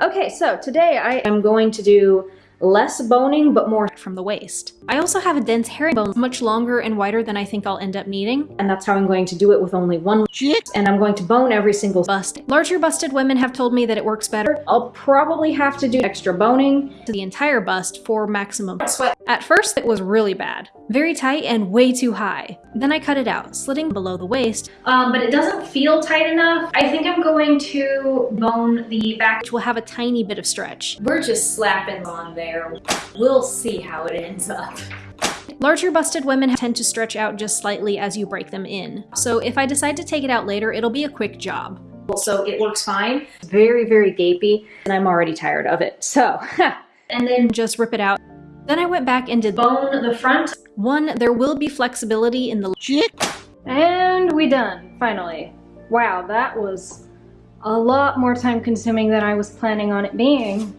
Okay, so today I am going to do less boning, but more from the waist. I also have a dense herringbone, much longer and wider than I think I'll end up needing, and that's how I'm going to do it with only one cheek, and I'm going to bone every single bust. Larger busted women have told me that it works better. I'll probably have to do extra boning to the entire bust for maximum sweat. At first, it was really bad. Very tight and way too high. Then I cut it out, slitting below the waist, um, but it doesn't feel tight enough. I think I'm going to bone the back, which will have a tiny bit of stretch. We're just slapping on there. We'll see how it ends up. Larger busted women tend to stretch out just slightly as you break them in. So if I decide to take it out later, it'll be a quick job. So it works fine. Very, very gapey, and I'm already tired of it. So, and then just rip it out. Then I went back and did bone the front. One, there will be flexibility in the chick. And we done, finally. Wow, that was a lot more time consuming than I was planning on it being.